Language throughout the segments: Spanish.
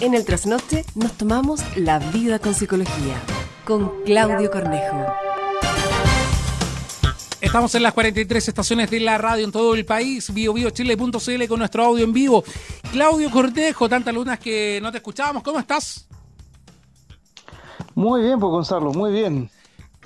En el trasnoche nos tomamos la vida con psicología, con Claudio Cornejo. Estamos en las 43 estaciones de la radio en todo el país, biobiochile.cl con nuestro audio en vivo. Claudio Cornejo, tantas lunas que no te escuchábamos, ¿cómo estás? Muy bien, pues Gonzalo, muy bien.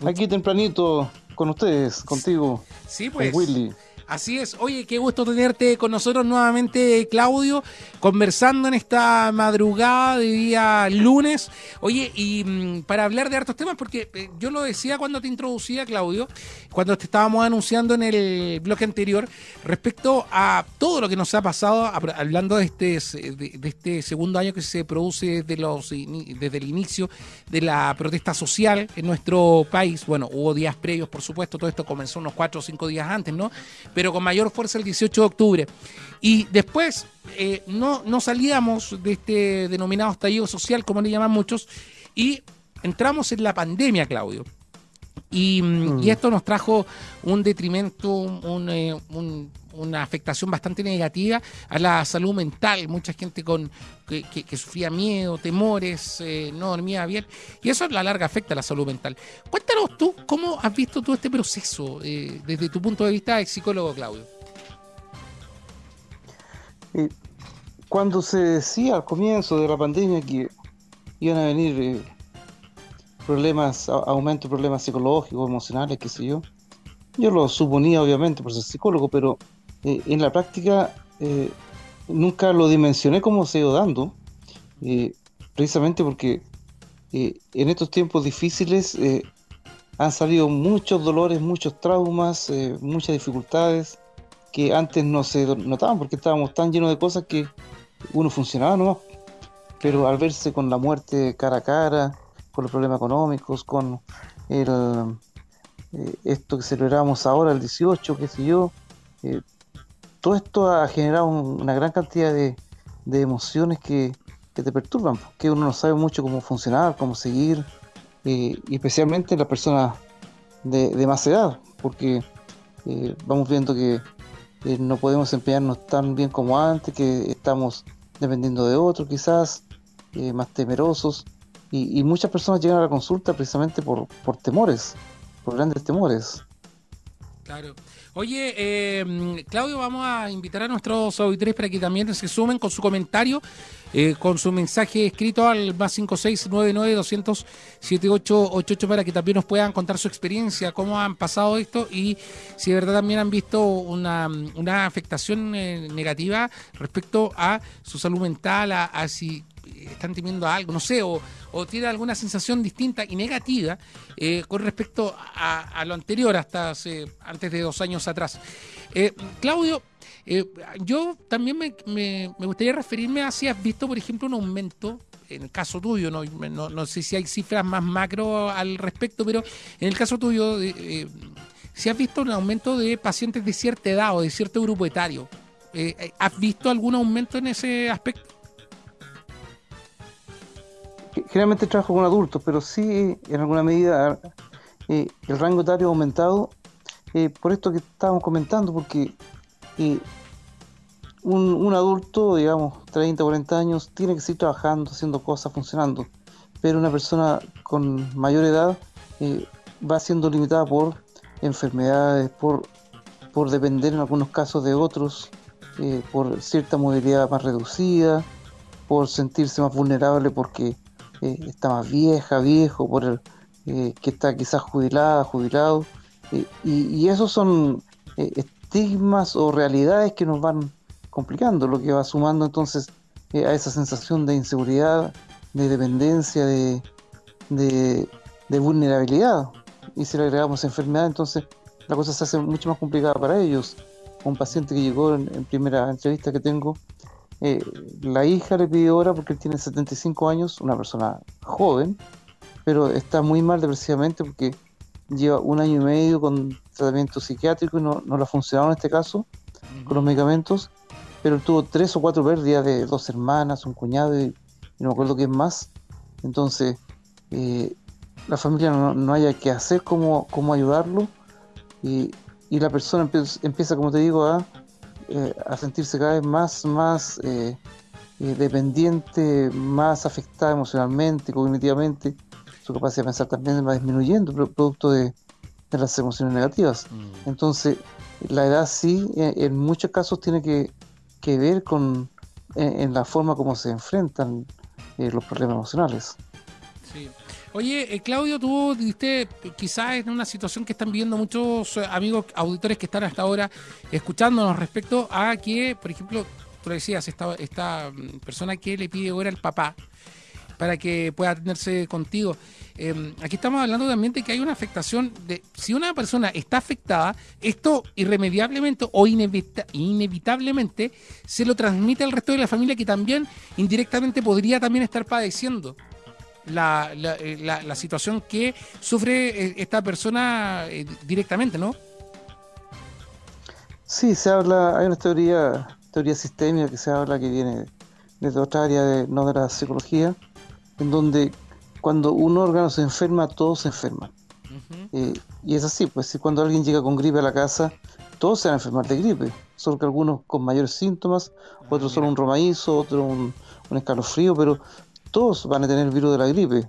Aquí tempranito con ustedes, contigo. Sí, pues. Con Willy. Así es. Oye, qué gusto tenerte con nosotros nuevamente, Claudio, conversando en esta madrugada de día lunes. Oye, y mm, para hablar de hartos temas, porque eh, yo lo decía cuando te introducía, Claudio, cuando te estábamos anunciando en el bloque anterior, respecto a todo lo que nos ha pasado, hablando de este, de, este segundo año que se produce desde, los, desde el inicio de la protesta social en nuestro país. Bueno, hubo días previos, por supuesto, todo esto comenzó unos cuatro o cinco días antes, ¿no? Pero con mayor fuerza el 18 de octubre. Y después eh, no, no salíamos de este denominado estallido social, como le llaman muchos, y entramos en la pandemia, Claudio. Y, mm, mm. esto nos trajo un detrimento, eh, una afectación bastante negativa a la salud mental. Mucha gente con que, sufría miedo, temores, eh, no dormía bien. Y eso a la larga afecta a la salud mental. Cuéntanos tú, ¿cómo has visto todo este proceso eh, desde tu punto de vista de psicólogo, Claudio? cuando se decía al comienzo de la pandemia que iban a venir problemas, aumento de problemas psicológicos, emocionales, qué sé yo. Yo lo suponía obviamente por ser psicólogo, pero eh, en la práctica eh, nunca lo dimensioné como se ido dando, eh, precisamente porque en estos tiempos difíciles han salido muchos dolores, muchos traumas, muchas dificultades que antes no se notaban porque estábamos tan llenos de cosas que uno funcionaba nomás. Pero al verse con la muerte cara a cara, con los problemas económicos, con el, esto que celebramos ahora, el 18, qué sé yo. Todo esto ha generado una gran cantidad de, emociones que, te perturban, porque uno no sabe mucho cómo funcionar, cómo seguir, eh, y especialmente las personas de, más edad, porque vamos viendo que no podemos empeñarnos tan bien como antes, que estamos dependiendo de otros quizás, más temerosos, y, muchas personas llegan a la consulta precisamente por temores, por grandes temores. Claro. Oye, eh, Claudio, vamos a invitar a nuestros auditores para que también se sumen con su comentario, eh, con su mensaje escrito al más 5699 200 7888 para que también nos puedan contar su experiencia, cómo han pasado esto y si de verdad también han visto una, una afectación eh, negativa respecto a su salud mental, a, a están temiendo algo, no sé, o, o tiene alguna sensación distinta y negativa eh, con respecto a, lo anterior, hasta hace, antes de dos años atrás. Eh, Claudio, eh, yo también me, gustaría referirme a si has visto, por ejemplo, un aumento en el caso tuyo, no, no, sé si hay cifras más macro al respecto, pero en el caso tuyo, si has visto un aumento de pacientes de cierta edad o de cierto grupo etario, ¿has visto algún aumento en ese aspecto? Generalmente trabajo con adultos, pero sí en alguna medida eh, el rango etario ha aumentado eh, por esto que estábamos comentando, porque eh, un, adulto, digamos, 30, 40 años, tiene que seguir trabajando, haciendo cosas, funcionando, pero una persona con mayor edad va siendo limitada por enfermedades, por, por depender en algunos casos de otros, por cierta movilidad más reducida, por sentirse más vulnerable porque eh, está más vieja, viejo, por el eh, que está quizás jubilada, jubilado. Eh, y, esos son estigmas o realidades que nos van complicando, lo que va sumando entonces a esa sensación de inseguridad, de dependencia, de, de, vulnerabilidad. Y si le agregamos enfermedad, entonces la cosa se hace mucho más complicada para ellos. Un paciente que llegó en, en primera entrevista que tengo eh, la hija le pidió hora porque él tiene 75 años, una persona joven, pero está muy mal depresivamente porque lleva un año y medio con tratamiento psiquiátrico y no, no le ha funcionado en este caso con los medicamentos, pero él tuvo tres o cuatro pérdidas de dos hermanas, un cuñado y, no me acuerdo qué más. Entonces, eh, la familia no, haya que hacer cómo, cómo ayudarlo y, y la persona empieza, empieza, como te digo, a eh, a sentirse cada vez más, más eh, eh, dependiente, más afectada emocionalmente, cognitivamente, su capacidad de pensar también va disminuyendo, producto de, las emociones negativas. Mm. Entonces, la edad sí, en, muchos casos tiene que, ver con en, la forma como se enfrentan eh, los problemas emocionales. Sí. Oye, eh, Claudio, tú viste quizás en una situación que están viendo muchos eh, amigos auditores que están hasta ahora escuchándonos respecto a que, por ejemplo, tú le decías, esta, esta mm, persona que le pide ahora al papá para que pueda atenderse contigo. Em, aquí estamos hablando también de que hay una afectación de si una persona está afectada, esto irremediablemente o inevitablemente se lo transmite al resto de la familia que también indirectamente podría también estar padeciendo la, la, eh, la, situación que sufre eh, esta persona eh, directamente, ¿no? Sí, se habla, hay una teoría, teoría sistémica que se habla que viene desde otra área, de, no de la psicología, en donde cuando un órgano se enferma, todos se enferman. y es así, pues si cuando alguien llega con gripe a la casa, todos se van a enfermar de gripe, solo que algunos con mayores síntomas, otros ah, solo un romaízo, otro un, un escalofrío, pero todos van a tener el virus de la gripe.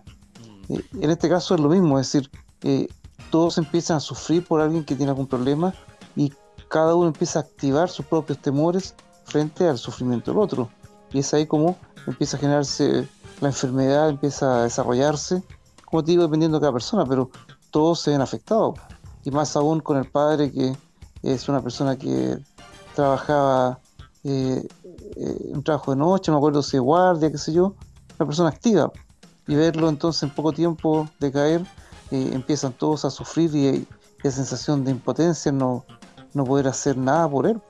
Mm. Eh, en este caso es lo mismo, es decir, eh, todos empiezan a sufrir por alguien que tiene algún problema y cada uno empieza a activar sus propios temores frente al sufrimiento del otro. Y es ahí como empieza a generarse la enfermedad, empieza a desarrollarse, como te digo, dependiendo de cada persona, pero todos se ven afectados. Y más aún con el padre que es una persona que trabajaba eh, un trabajo de noche, no me acuerdo si guardia, qué sé yo, una persona activa. Y verlo entonces en poco tiempo de caer, eh, empiezan todos a sufrir y, hay la sensación de impotencia, no, no poder hacer nada por él.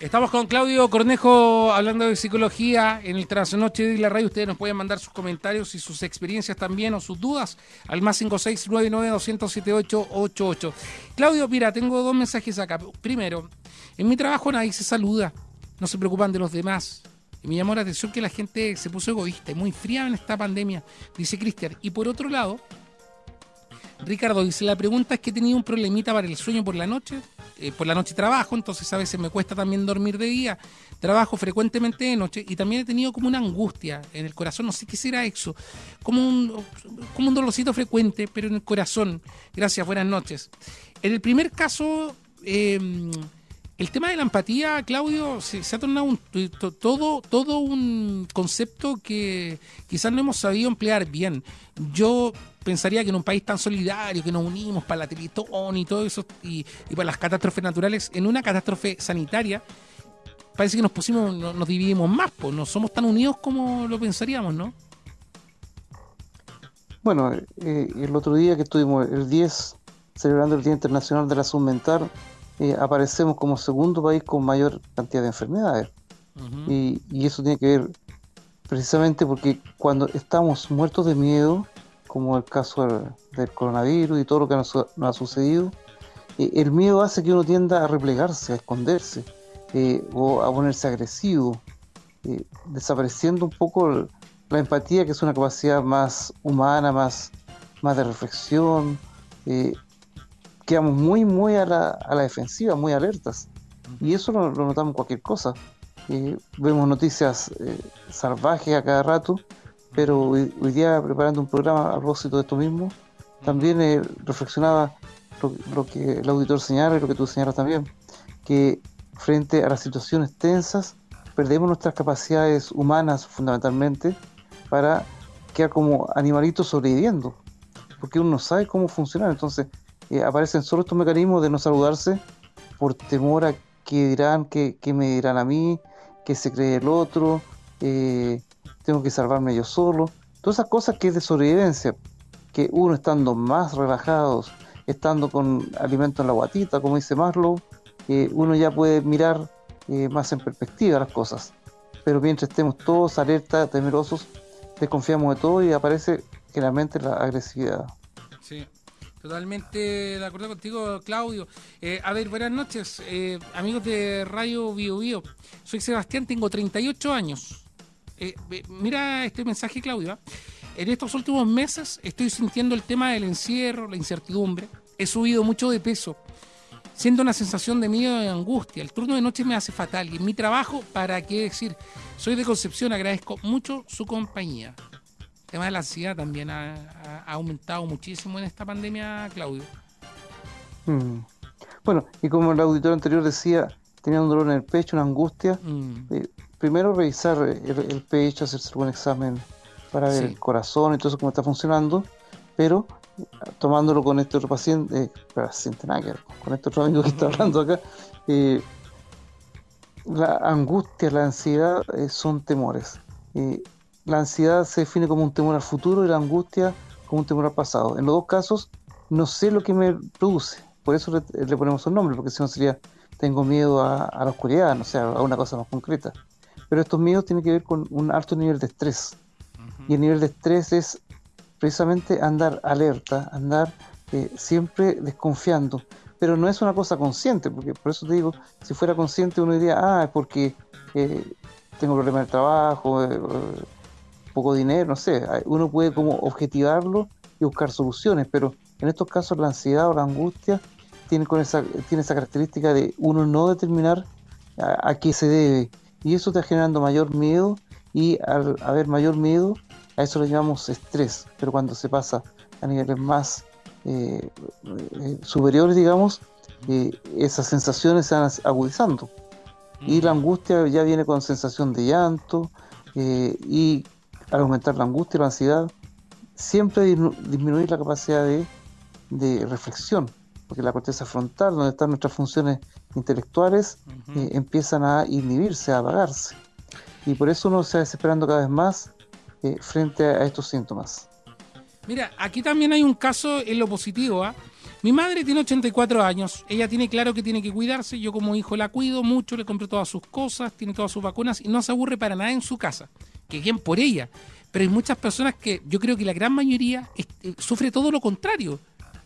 Estamos con Claudio Cornejo hablando de psicología en el Trasnoche de la radio. Ustedes nos pueden mandar sus comentarios y sus experiencias también o sus dudas al más 56992078888. Claudio, mira, tengo dos mensajes acá. Primero, en mi trabajo nadie se saluda, no se preocupan de los demás. Y me llamó la atención que la gente se puso egoísta y muy fría en esta pandemia, dice Cristian. Y por otro lado, Ricardo dice, la pregunta es que he tenido un problemita para el sueño por la noche. Eh, por la noche trabajo, entonces a veces me cuesta también dormir de día. Trabajo frecuentemente de noche y también he tenido como una angustia en el corazón, no sé qué será eso, como un, como un dolorcito frecuente, pero en el corazón. Gracias, buenas noches. En el primer caso... Eh, el tema de la empatía, Claudio, se, ha tornado un, todo, todo un concepto que quizás no hemos sabido emplear bien. Yo pensaría que en un país tan solidario, que nos unimos para la Teletón y todo eso, y, para las catástrofes naturales, en una catástrofe sanitaria, parece que nos pusimos, nos, dividimos más, pues no somos tan unidos como lo pensaríamos, ¿no? Bueno, eh, el otro día que estuvimos el 10 celebrando el Día Internacional de la Salud Mental, eh, aparecemos como segundo país con mayor cantidad de enfermedades. y, eso tiene que ver precisamente porque cuando estamos muertos de miedo, como el caso del, coronavirus y todo lo que nos, ha sucedido, eh, el miedo hace que uno tienda a replegarse, a esconderse eh, o a ponerse agresivo, desapareciendo un poco la empatía, que es una capacidad más humana, más, más de reflexión, quedamos muy, muy a la, a la defensiva, muy alertas. Y eso lo, notamos en cualquier cosa. Eh, vemos noticias eh, salvajes a cada rato, pero hoy, día preparando un programa a propósito de esto mismo, también eh, reflexionaba lo, que el auditor señala y lo que tú señalas también, que frente a las situaciones tensas perdemos nuestras capacidades humanas fundamentalmente para quedar como animalitos sobreviviendo, porque uno no sabe cómo funcionar, entonces eh, aparecen solo estos mecanismos de no saludarse por temor a qué dirán, qué, me dirán a mí, qué se cree el otro, eh, tengo que salvarme yo solo. Todas esas cosas que es de sobrevivencia, que uno estando más relajados, estando con alimento en la guatita, como dice Maslow, eh, uno ya puede mirar más en perspectiva las cosas. Pero mientras estemos todos alerta, temerosos, desconfiamos de todo y aparece generalmente la agresividad. Sí. Totalmente de acuerdo contigo, Claudio. Eh, a ver, buenas noches, eh, amigos de Radio Bio Bio. Soy Sebastián, tengo 38 años. Eh, mira este mensaje, Claudio. ¿ah? En estos últimos meses estoy sintiendo el tema del encierro, la incertidumbre. He subido mucho de peso Siento una sensación de miedo y angustia. El turno de noche me hace fatal. Y en mi trabajo, ¿para qué decir? Soy de Concepción, agradezco mucho su compañía. El tema de la ansiedad también ha, ha aumentado muchísimo en esta pandemia, Claudio. Mm. Bueno, y como el auditor anterior decía, tenía un dolor en el pecho, una angustia. Mm. eh, primero revisar el, el pecho, hacerse un examen para ver Sí. el corazón y todo eso cómo está funcionando, pero eh, tomándolo con este otro paciente, eh, paciente nada que ver, con este otro amigo que está hablando acá, eh, la angustia, la ansiedad son temores. La ansiedad se define como un temor al futuro y la angustia como un temor al pasado. En los dos casos, no sé lo que me produce, por eso le, le ponemos un nombre, porque si no sería tengo miedo a, a la oscuridad, no sé, a una cosa más concreta. Pero estos miedos tienen que ver con un alto nivel de estrés. Y el nivel de estrés es precisamente andar alerta, andar eh, siempre desconfiando. Pero no es una cosa consciente, porque por eso te digo, si fuera consciente uno diría, ah, es porque eh, tengo problemas el trabajo, eh, poco dinero, no sé. Uno puede como objetivarlo y buscar soluciones, pero en estos casos la ansiedad o la angustia tiene, con esa, tiene esa característica de uno no determinar a, a qué se debe. Y eso está generando mayor miedo y al haber mayor miedo, a eso le llamamos estrés. Pero cuando se pasa a niveles más eh, eh, superiores, digamos, eh, esas sensaciones se van agudizando. Y la angustia ya viene con sensación de llanto eh, y al aumentar la angustia y la ansiedad, siempre disminuir la capacidad de, de reflexión, porque la corteza frontal, donde están nuestras funciones intelectuales, eh, empiezan a inhibirse, a apagarse. Y por eso uno se va desesperando cada vez más eh, frente a estos síntomas. Mira, aquí también hay un caso en lo positivo. ¿ah? Mi madre tiene 84 años. Ella tiene claro que tiene que cuidarse. Yo como hijo la cuido mucho, le compro todas sus cosas, tiene todas sus vacunas y no se aburre para nada en su casa. Que bien por ella. Pero hay muchas personas que yo creo que la gran mayoría este, sufre todo lo contrario.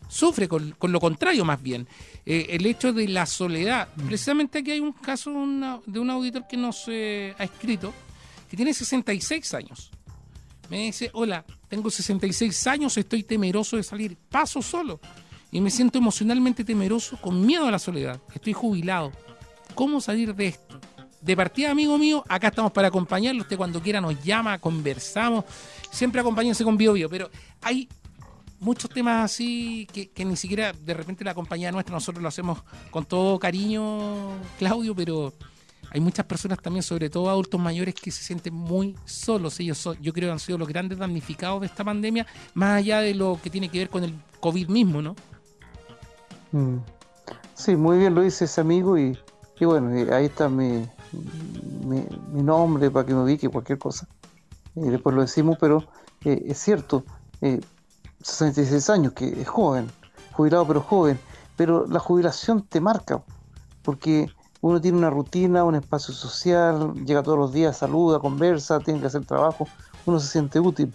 Sufre con, con lo contrario más bien. Eh, el hecho de la soledad. Precisamente aquí hay un caso una- de un auditor que nos eh, ha escrito que tiene 66 años. Me dice, hola, tengo 66 años, estoy temeroso de salir, paso solo. Y me siento emocionalmente temeroso, con miedo a la soledad. Estoy jubilado. ¿Cómo salir de esto? De partida, amigo mío, acá estamos para acompañarlo. Usted cuando quiera nos llama, conversamos. Siempre acompáñense con Bio Bio. Pero hay muchos temas así que, que ni siquiera de repente la compañía nuestra, nosotros lo hacemos con todo cariño, Claudio, pero hay muchas personas también, sobre todo adultos mayores, que se sienten muy solos. Ellos son, yo creo que han sido los grandes damnificados de esta pandemia, más allá de lo que tiene que ver con el COVID mismo, ¿no? Mm. Sí, muy bien lo dice ese amigo y, y bueno, ahí está mi, mi, nombre para que me ubique cualquier cosa. Y después lo decimos, pero eh, es cierto, eh, 66 años, que es joven, jubilado pero joven, pero la jubilación te marca, porque uno tiene una rutina, un espacio social, llega todos los días, saluda, conversa, tiene que hacer trabajo, uno se siente útil.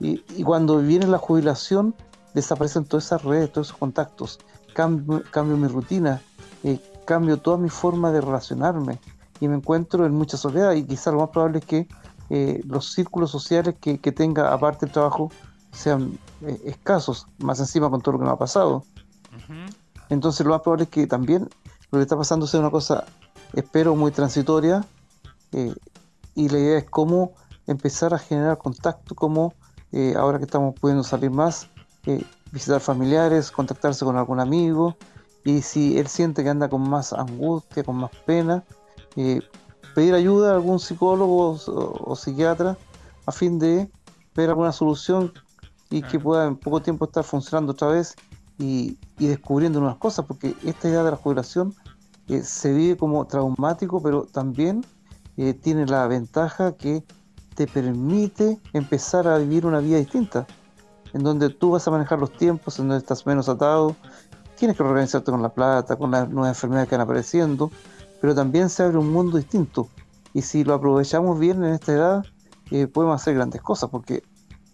Y, y cuando viene la jubilación, desaparecen todas esas redes, todos esos contactos, cambio, cambio mi rutina, eh, cambio toda mi forma de relacionarme y me encuentro en mucha soledad y quizás lo más probable es que eh, los círculos sociales que, que tenga aparte del trabajo sean eh, escasos, más encima con todo lo que me ha pasado. Entonces lo más probable es que también lo que está pasando sea una cosa, espero, muy transitoria eh, y la idea es cómo empezar a generar contacto, cómo ahora que estamos pudiendo salir más, visitar familiares, contactarse con algún amigo y si él siente que anda con más angustia, con más pena, eh, pedir ayuda a algún psicólogo o, o psiquiatra a fin de ver alguna solución y que pueda en poco tiempo estar funcionando otra vez y, y descubriendo nuevas cosas, porque esta idea de la jubilación eh, se vive como traumático, pero también eh, tiene la ventaja que te permite empezar a vivir una vida distinta, en donde tú vas a manejar los tiempos, en donde estás menos atado, tienes que organizarte con la plata, con las nuevas enfermedades que van apareciendo, pero también se abre un mundo distinto. Y si lo aprovechamos bien en esta edad, eh, podemos hacer grandes cosas, porque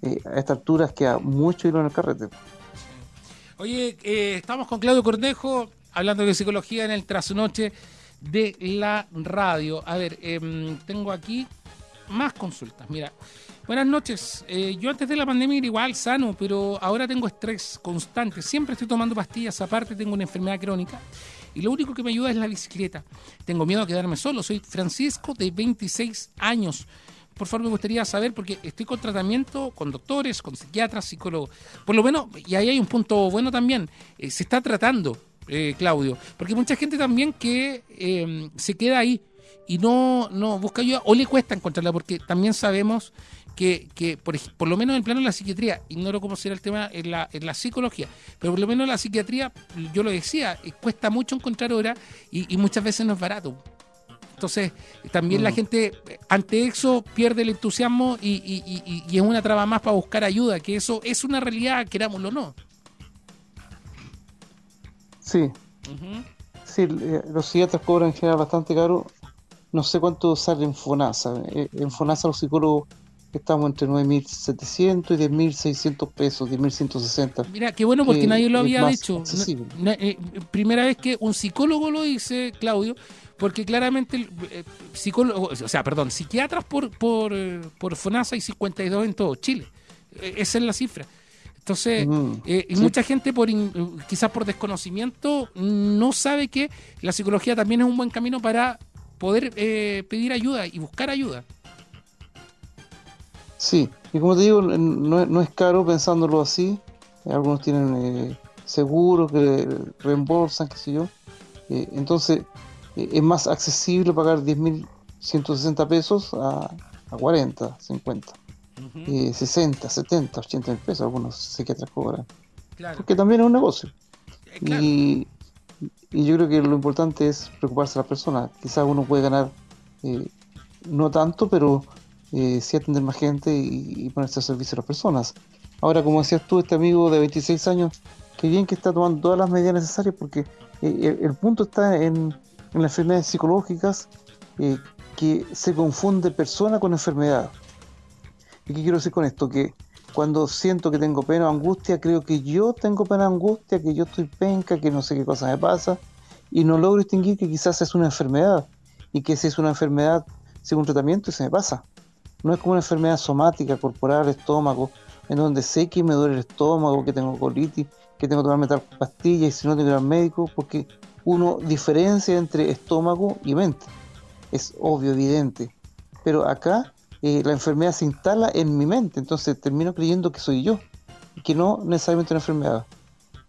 eh, a esta altura queda mucho hilo en el carrete. Oye, eh, estamos con Claudio Cornejo hablando de psicología en el trasnoche de la radio. A ver, em, tengo aquí más consultas. Mira, buenas noches. Eh, yo antes de la pandemia era igual sano, pero ahora tengo estrés constante. Siempre estoy tomando pastillas. Aparte, tengo una enfermedad crónica y lo único que me ayuda es la bicicleta. Tengo miedo a quedarme solo. Soy Francisco de 26 años. Por favor, me gustaría saber, porque estoy con tratamiento con doctores, con psiquiatras, psicólogos. Por lo menos, y ahí hay un punto bueno también, eh, se está tratando, eh, Claudio, porque mucha gente también que eh, se queda ahí y no, no busca ayuda o le cuesta encontrarla, porque también sabemos que, que por, por, lo menos en el plano de la psiquiatría, ignoro cómo será el tema en la, en la psicología, pero por lo menos en la psiquiatría, yo lo decía, eh, cuesta mucho encontrar hora y, y muchas veces no es barato. Entonces, también mm. la gente ante eso pierde el entusiasmo y, y, y, es una traba más para buscar ayuda, que eso es una realidad, querámoslo o no. Sí. Uh -huh. Sí, eh, los psiquiatras cobran en general bastante caro. No sé cuánto sale en FONASA. Eh, en FONASA los psicólogos estamos entre 9.700 y 10.600 pesos, 10.160. Mira, qué bueno porque eh, nadie lo había dicho. No, eh, primera vez que un psicólogo lo dice, Claudio, porque claramente eh, psicólogo, o sea, perdón, psiquiatras por, por, por FONASA hay 52 en todo Chile. esa es la cifra. Entonces, mm, eh, y mucha gente, por quizás por desconocimiento, no sabe que la psicología también es un buen camino para poder eh, pedir ayuda y buscar ayuda. Sí, y como te digo, no, no es caro pensándolo así. Algunos tienen eh, seguros que reembolsan, qué sé yo. Eh, entonces, eh, es más accesible pagar 10.160 pesos a, a 40, 50. Uh -huh. 60, 70, 80 mil pesos algunos psiquiatras cobran. Claro. Porque también es un negocio. Claro. Y, y, yo creo que lo importante es preocuparse de la persona. Quizás uno puede ganar eh, no tanto, pero eh, sí atender más gente y, y, ponerse al servicio de las personas. Ahora, como decías tú, este amigo de 26 años, que bien que está tomando todas las medidas necesarias porque eh, el, punto está en, en las enfermedades psicológicas eh, que se confunde persona con enfermedad. ¿Y qué quiero decir con esto? Que cuando siento que tengo pena o angustia, creo que yo tengo pena o angustia, que yo estoy penca, que no sé qué cosa me pasa, y no logro distinguir que quizás es una enfermedad, y que si es una enfermedad, sigo un tratamiento y se me pasa. No es como una enfermedad somática, corporal, estómago, en donde sé que me duele el estómago, que tengo colitis, que tengo que tomarme tal pastilla y si no tengo que ir al médico, porque uno diferencia entre estómago y mente. Es obvio, evidente. Pero acá eh, la enfermedad se instala en mi mente, entonces termino creyendo que soy yo, que no necesariamente una enfermedad.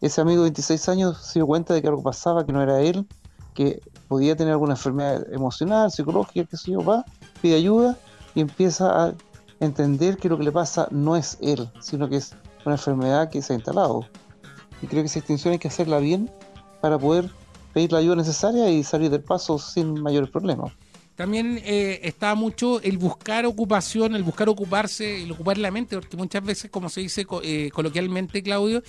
Ese amigo de 26 años se dio cuenta de que algo pasaba, que no era él, que podía tener alguna enfermedad emocional, psicológica, qué sé yo, va, pide ayuda y empieza a entender que lo que le pasa no es él, sino que es una enfermedad que se ha instalado. Y creo que esa extinción hay que hacerla bien para poder pedir la ayuda necesaria y salir del paso sin mayores problemas. También eh, está mucho el buscar ocupación, el buscar ocuparse, el ocupar la mente, porque muchas veces, como se dice eh, coloquialmente, Claudio,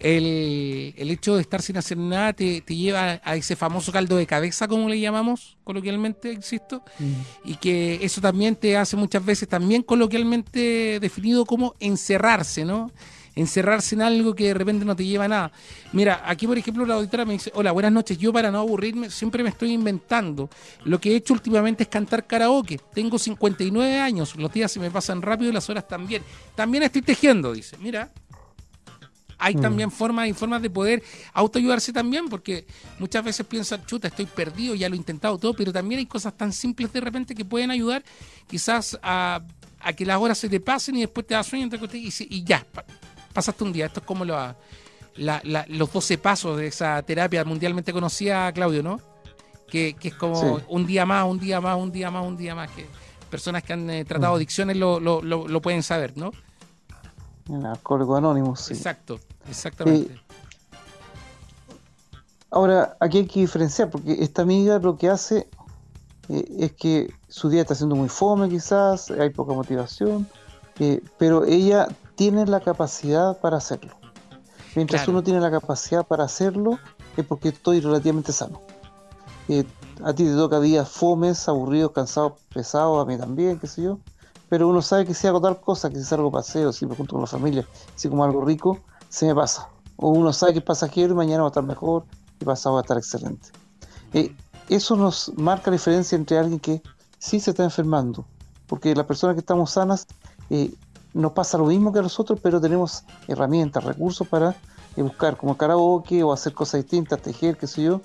el, el, hecho de estar sin hacer nada te, te, lleva a ese famoso caldo de cabeza, como le llamamos coloquialmente, insisto, mm. y que eso también te hace muchas veces, también coloquialmente definido como encerrarse, ¿no? Encerrarse en algo que de repente no te lleva a nada. Mira, aquí por ejemplo la auditora me dice, hola, buenas noches, yo para no aburrirme siempre me estoy inventando. Lo que he hecho últimamente es cantar karaoke. Tengo 59 años, los días se me pasan rápido y las horas también. También estoy tejiendo, dice. Mira, hay mm. también formas y formas de poder autoayudarse también, porque muchas veces piensan, chuta, estoy perdido, ya lo he intentado todo, pero también hay cosas tan simples de repente que pueden ayudar quizás a, a que las horas se te pasen y después te da sueño y, y ya, pasaste un día. Esto es como la, la, la, los 12 pasos de esa terapia mundialmente conocida, Claudio, ¿no? Que, que es como sí. un día más, un día más, un día más, un día más. Que personas que han eh, tratado mm. adicciones lo, lo, lo, lo, pueden saber, ¿no? En Alcohólicos Anónimos, sí. Exacto, exactamente. Eh, ahora, aquí hay que diferenciar, porque esta amiga lo que hace eh, es que su día está siendo muy fome, quizás, hay poca motivación, eh, pero ella tiene la capacidad para hacerlo. Mientras claro. uno tiene la capacidad para hacerlo, es porque estoy relativamente sano. Eh, a ti te toca días fomes, aburridos, cansados, pesados, a mí también, qué sé yo. Pero uno sabe que si hago tal cosa, que si salgo paseo, si me junto con la familia, si como algo rico, se me pasa. O uno sabe que es pasajero y mañana va a estar mejor y pasado va a estar excelente. Eh, eso nos marca la diferencia entre alguien que sí se está enfermando, porque las personas que estamos sanas eh, nos pasa lo mismo que a nosotros, pero tenemos herramientas, recursos para eh, buscar como karaoke o hacer cosas distintas, tejer, qué sé yo,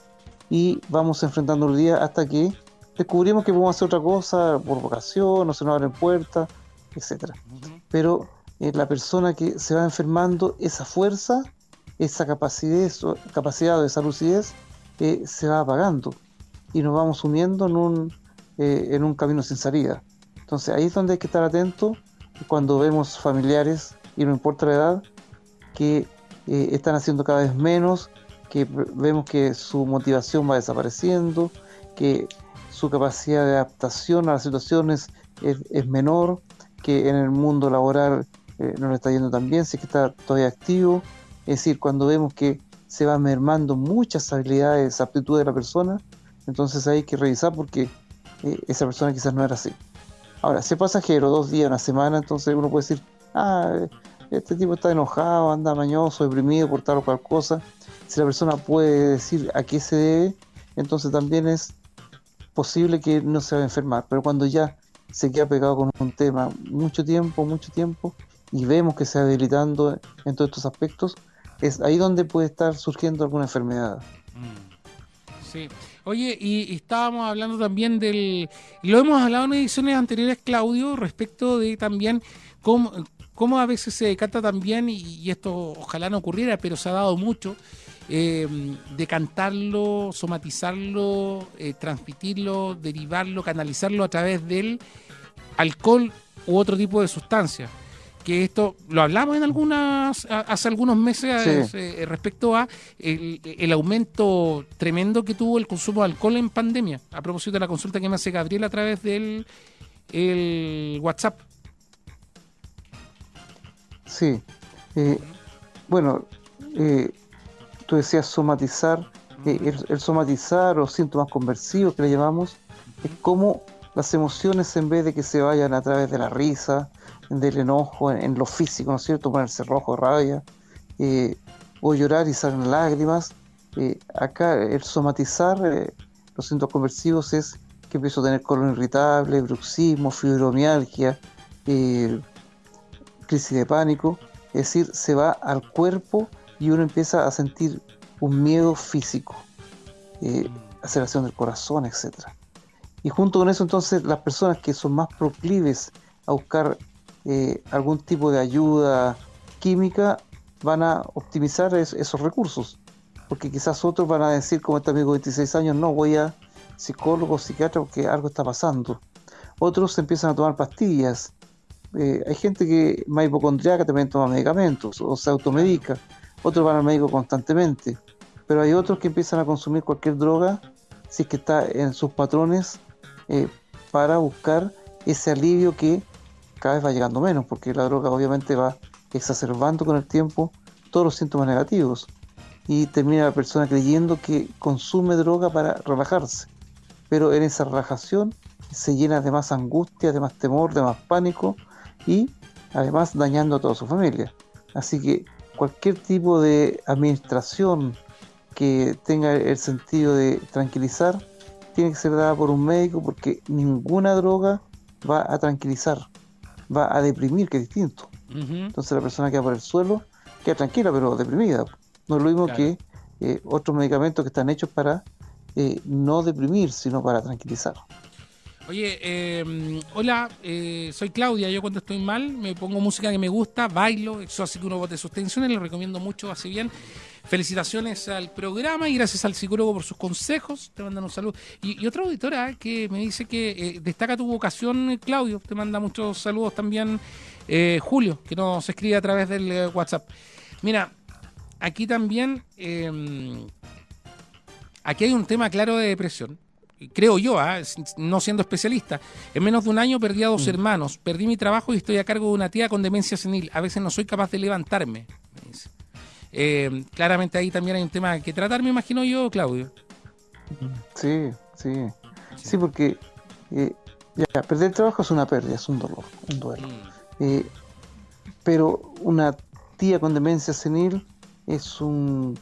y vamos enfrentando el día hasta que descubrimos que podemos hacer otra cosa por vocación, o se nos abren puertas, etcétera. Pero eh, la persona que se va enfermando, esa fuerza, esa capacidad, capacidad de esa lucidez, eh, se va apagando y nos vamos sumiendo en un, eh, en un camino sin salida. Entonces ahí es donde hay que estar atento cuando vemos familiares, y no importa la edad, que están haciendo cada vez menos, que vemos que su motivación va desapareciendo, que su capacidad de adaptación a las situaciones es, menor, que en el mundo laboral eh, no le está yendo tan bien, si es que está todavía activo. Es decir, cuando vemos que se va mermando muchas habilidades, aptitudes de la persona, entonces hay que revisar porque eh, esa persona quizás no era así. Ahora, si es pasajero, dos días, una semana, entonces uno puede decir, ah, este tipo está enojado, anda mañoso, deprimido por tal o cual cosa si la persona puede decir a qué se debe, entonces también es posible que no se va a enfermar. Pero cuando ya se queda pegado con un tema mucho tiempo, mucho tiempo, y vemos que se va debilitando en todos estos aspectos, es ahí donde puede estar surgiendo alguna enfermedad. Mm. Sí. Oye, y, estábamos hablando también del. Lo hemos hablado en ediciones anteriores, Claudio, respecto de también cómo, cómo a veces se decanta también, y, esto ojalá no ocurriera, pero se ha dado mucho, eh, decantarlo, somatizarlo, eh, transmitirlo, derivarlo, canalizarlo a través del alcohol u otro tipo de sustancia. Que esto lo hablamos en algunas hace algunos meses eh, respecto a el, aumento tremendo que tuvo el consumo de alcohol en pandemia. A propósito de la consulta que me hace Gabriel a través del el WhatsApp. Sí. Eh, bueno, eh, tú decías somatizar, eh, el, somatizar o síntomas conversivos que le llamamos, es como las emociones en vez de que se vayan a través de la risa, del enojo, en, lo físico, ¿no es cierto? Ponerse rojo, rabia, eh, o llorar y salen lágrimas. Eh, acá el somatizar los síntomas conversivos es que empiezo a tener colon irritable, bruxismo, fibromialgia, crisis de pánico, es decir, se va al cuerpo y uno empieza a sentir un miedo físico, eh, aceleración del corazón, etc. Y junto con eso entonces las personas que son más proclives a buscar eh, algún tipo de ayuda química van a optimizar esos recursos, porque quizás otros van a decir como este amigo de 26 años, no voy a psicólogo, psiquiatra porque algo está pasando. Otros empiezan a tomar pastillas. Eh, hay gente que más hipocondriaca también toma medicamentos o se automedica otros van al médico constantemente, pero hay otros que empiezan a consumir cualquier droga si es que está en sus patrones eh, para buscar ese alivio que cada vez va llegando menos, porque la droga obviamente va exacerbando con el tiempo todos los síntomas negativos y termina la persona creyendo que consume droga para relajarse, pero en esa relajación se llena de más angustia, de más temor, de más pánico y además dañando a toda su familia. Así que cualquier tipo de administración que tenga el sentido de tranquilizar tiene que ser dada por un médico porque ninguna droga va a tranquilizar, va a deprimir, que es distinto. Entonces la persona queda por el suelo, queda tranquila pero deprimida. No es lo mismo que eh, otros medicamentos que están hechos para eh, no deprimir, sino para tranquilizar. Oye, eh, hola, eh, soy Claudia. Yo cuando estoy mal me pongo música que me gusta, bailo, eso así que uno bote sus tensiones. Le recomiendo mucho, así bien. Felicitaciones al programa y gracias al psicólogo por sus consejos. Te mandan un saludo. Y, otra auditora que me dice que eh, destaca tu vocación, Claudio. Te manda muchos saludos también, Julio, que nos escribe a través del WhatsApp. Mira, aquí también, aquí hay un tema claro de depresión creo yo, ¿ah? no siendo especialista, en menos de un año perdí a dos mm. hermanos, perdí mi trabajo y estoy a cargo de una tía con demencia senil. A veces no soy capaz de levantarme. Eh, claramente ahí también hay un tema que tratar, me imagino yo, Claudio. Sí, sí. Sí, porque eh, ya, perder el trabajo es una pérdida, es un dolor, un duelo. Mm. Eh, pero una tía con demencia senil es un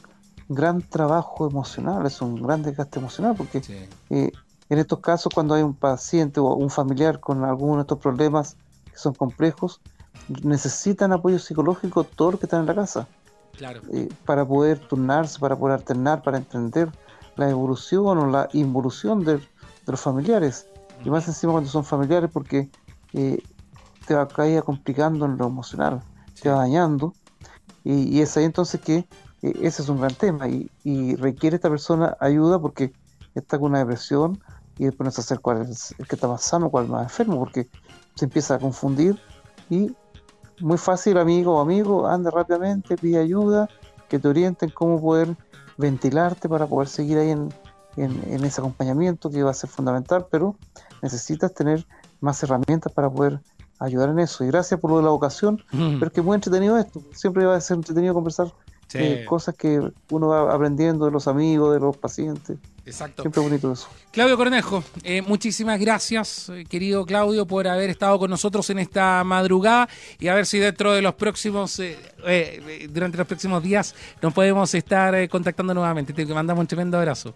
gran trabajo emocional, es un gran desgaste emocional, porque eh, en estos casos cuando hay un paciente o un familiar con alguno de estos problemas que son complejos, necesitan apoyo psicológico todos los que están en la casa. Claro. Eh, para poder turnarse, para poder alternar, para entender, la evolución o la involución de, de los familiares. Y más encima cuando son familiares porque eh, te va a ir complicando en lo emocional, te va dañando. Y, y, es ahí entonces que ese es un gran tema y, y, requiere esta persona ayuda porque está con una depresión y después no se hacer cuál es el que está más sano, cuál es más enfermo, porque se empieza a confundir y muy fácil, amigo o amigo, anda rápidamente, pide ayuda, que te orienten cómo poder ventilarte para poder seguir ahí en, en, en ese acompañamiento que va a ser fundamental, pero necesitas tener más herramientas para poder ayudar en eso. Y gracias por lo de la vocación, mm. pero es que es muy entretenido esto. Siempre va a ser entretenido conversar sí. eh, cosas que uno va aprendiendo de los amigos, de los pacientes. Exacto. Siempre bonito eso. Claudio Cornejo, eh, muchísimas gracias, eh, querido Claudio, por haber estado con nosotros en esta madrugada y a ver si dentro de los próximos, eh, durante los próximos días, nos podemos estar contactando nuevamente. Te mandamos un tremendo abrazo.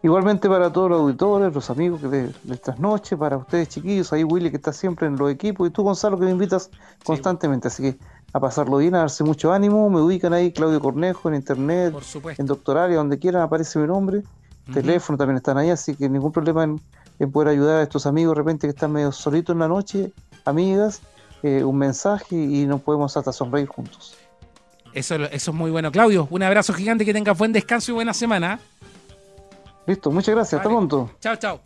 Igualmente para todos los auditores, los amigos de, de estas noches, para ustedes chiquillos, ahí Willy que está siempre en los equipos y tú Gonzalo que me invitas constantemente, sí. así que a pasarlo bien, a darse mucho ánimo, me ubican ahí Claudio Cornejo en internet, en Doctoralia, donde quieran aparece mi nombre, uh -huh. teléfono también están ahí, así que ningún problema en, en, poder ayudar a estos amigos de repente que están medio solitos en la noche, amigas, eh, un mensaje y nos podemos hasta sonreír juntos. Eso, eso es muy bueno. Claudio, un abrazo gigante, que tengas buen descanso y buena semana. Listo, muchas gracias, vale. hasta pronto. Chao, chao.